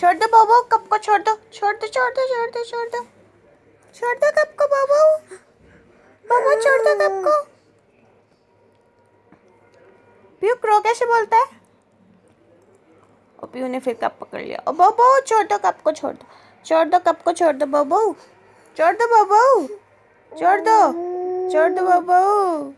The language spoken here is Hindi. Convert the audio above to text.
छोड़ दो बाबू कप को छोड़ दो? छोड़ दो छोड़ दो छोड़ दो छोड़ दो। छोड़ दो कप को बाबू? बाबू, छोड़ दो कप को? पीयू क्रो कैसे बोलता है? और पीयू ने फिर कप पकड़ लिया। और बाबू, छोड़ दो कप को, छोड़ दो। छोड़ दो कप को, छोड़ दो बाबू। छोड़ दो बाबू। छोड़ दो। छोड़ दो बाबू।